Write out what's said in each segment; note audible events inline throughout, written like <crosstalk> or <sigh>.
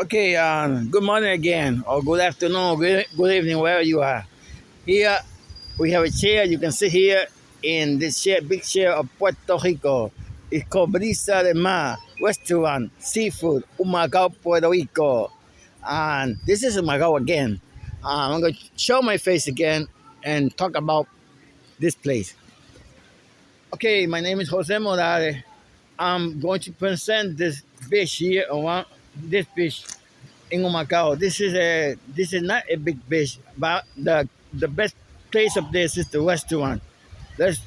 Okay, um, good morning again, or good afternoon, good, good evening, wherever you are. Here we have a chair. You can sit here in this chair, big chair of Puerto Rico. It's called Brisa de Mar Restaurant, Seafood, Humacao, Puerto Rico. And this is Humacao again. Um, I'm going to show my face again and talk about this place. Okay, my name is Jose Morales. I'm going to present this fish here this fish in Humacao. This is a this is not a big fish, but the the best place of this is the restaurant. Let's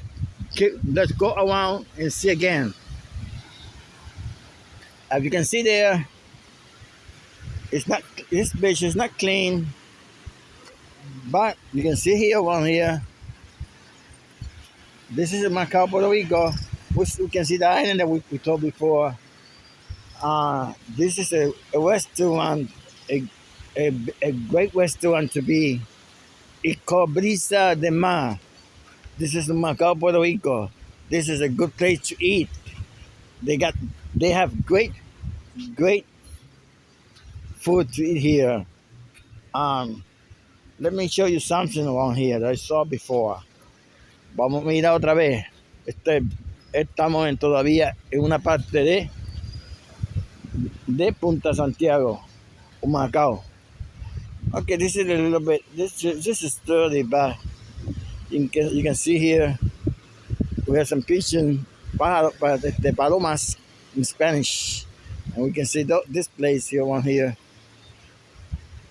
let's go around and see again. As you can see there, it's not this fish is not clean, but you can see here one here. This is Humacao, Puerto Rico. We, we can see the island that we, we told before. Uh, this is a, a restaurant, a, a, a great restaurant to be. It's called Brisa de Mar. This is Humacao, Puerto Rico. This is a good place to eat. They got, they have great, great food to eat here. Um, let me show you something around here that I saw before. Vamos a mirar otra vez. Este, estamos en, todavía en una parte de de Punta Santiago, Humacao. Okay, this is a little bit, this, this is 30, but you can, you can see here, we have some pigeon, the palomas in Spanish. And we can see this place here, one here.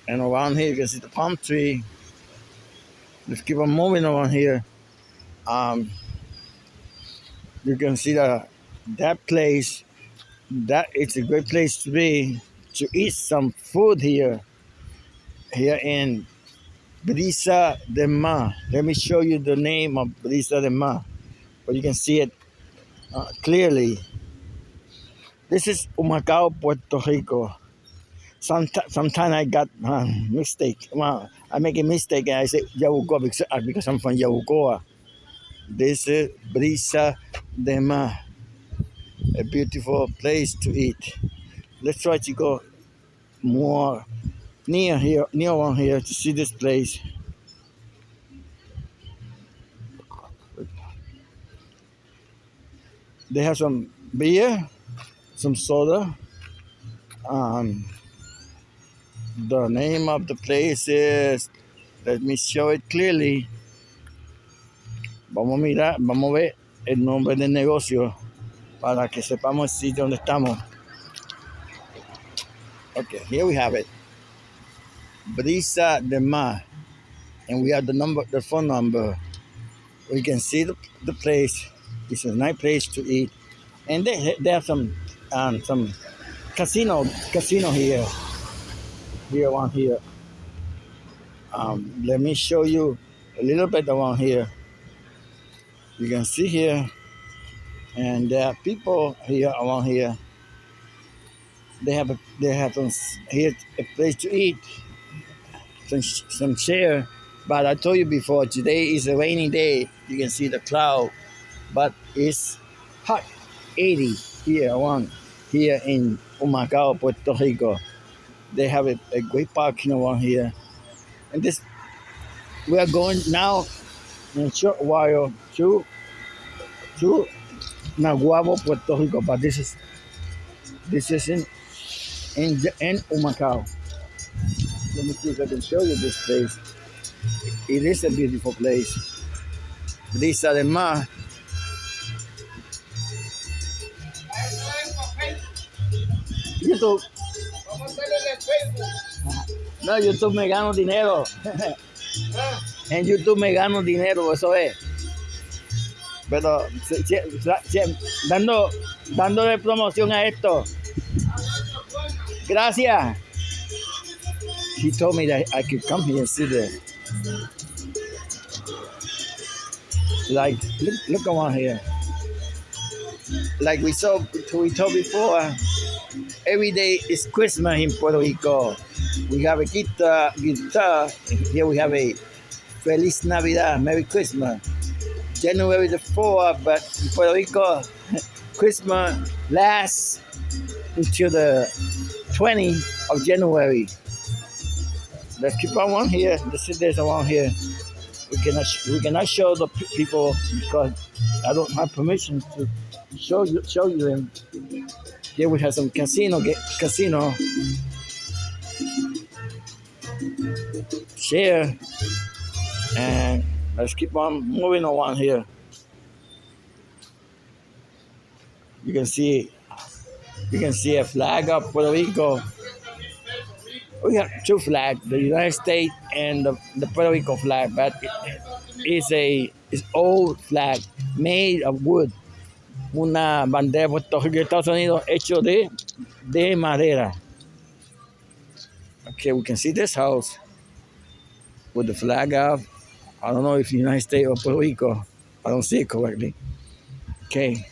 And around here, you can see the palm tree. Let's keep on moving around here. Um, you can see that that place that it's a great place to be to eat some food here here in Brisa de Mar. Let me show you the name of Brisa de Mar, but you can see it uh, clearly. This is Humacao, Puerto Rico. Sometimes, sometimes I got uh, mistake. Well, I make a mistake and I say Yabucoa because, uh, because I'm from Yabucoa. This is Brisa de Mar a beautiful place to eat. Let's try to go more near here, near one here to see this place. They have some beer, some soda. Um, the name of the place is, let me show it clearly. Vamos a mirar, vamos a ver el nombre del negocio. Para que sepamos el sitio donde estamos. Okay, here we have it. Brisa de Mar. And we have the number, the phone number. We can see the, the place. It's a nice place to eat. And they, they have some um, some casino casino here. Here one here. Um, let me show you a little bit around here. You can see here and there are people here around here. They have a, they have some here a place to eat, some some share. But I told you before, today is a rainy day. You can see the cloud, but it's hot, 80 here around here in Humacao, Puerto Rico. They have a, a great parking around here, and this we are going now in a short while to to Naguabo, Puerto Rico, but this is this is in in in Humacao. Let me see if I can show you this place. It is a beautiful place. This además YouTube. No, YouTube me gano dinero. <laughs> en YouTube me gano dinero, eso es. Pero dando dándole promoción a esto. Gracias. He told me that I could come here and see the like look look around here. Like we saw we told before, every day is Christmas in Puerto Rico. We have a guitar, guitar. Here we have a Feliz Navidad, Merry Christmas. January the 4th, but in Puerto Rico, <laughs> Christmas lasts until the 20 of January. Let's keep on one here. The there's one here. We cannot we cannot show the people because I don't have permission to show you show you them. Here we have some casino casino. Share and let's keep on moving on here. You can see you can see a flag of Puerto Rico. We have two flags, the United States and the, the Puerto Rico flag, but it, it's a it's old flag made of wood. Una bandera de Estados Unidos hecho de, de madera. Okay, we can see this house with the flag of, I don't know if United States or Puerto Rico. I don't see it correctly. Okay.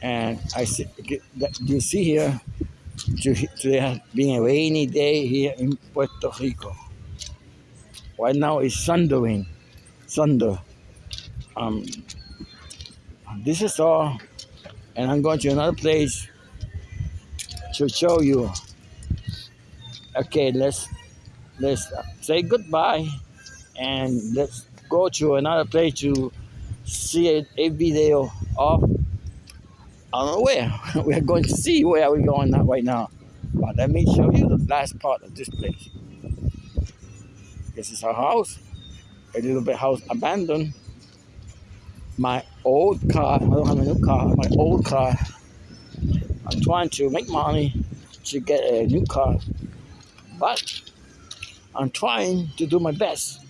And I see, you see here, today has been a rainy day here in Puerto Rico. Right now it's thundering, thunder. Um, this is all, and I'm going to another place to show you. Okay, let's let's say goodbye, and let's go to another place to see a, a video of I don't know where. <laughs> We're going to see where we're going right now. But let me show you the last part of this place. This is our house. A little bit house abandoned. My old car, I don't have a new car, my old car. I'm trying to make money to get a new car. But I'm trying to do my best.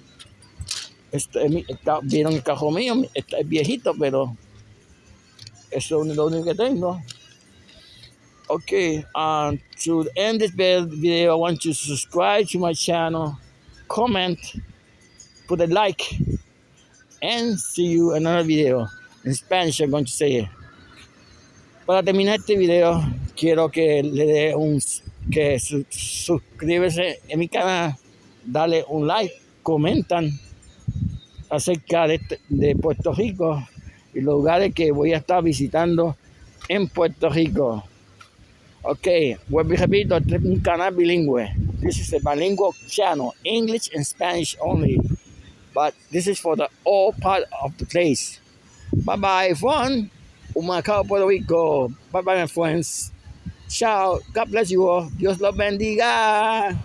Este, vieron el carro mío, está viejito, pero Eso es lo único que tengo. Okay, um, to end this video, I want you to subscribe to my channel, comment, put a like, and see you another video. In Spanish, I'm going to say it. Para terminar este video, quiero que le dé un que su, suscríbese en mi canal, dale un like, comentan acerca de, de Puerto Rico y los lugares que voy a estar visitando en Puerto Rico. Ok, vuelvo y repito, este es un canal bilingüe. This is a bilingual channel, English and Spanish only. But this is for the all part of the place. Bye bye, fun. Humacao, Puerto Rico. Bye bye, my friends. Ciao. God bless you all. Dios los bendiga.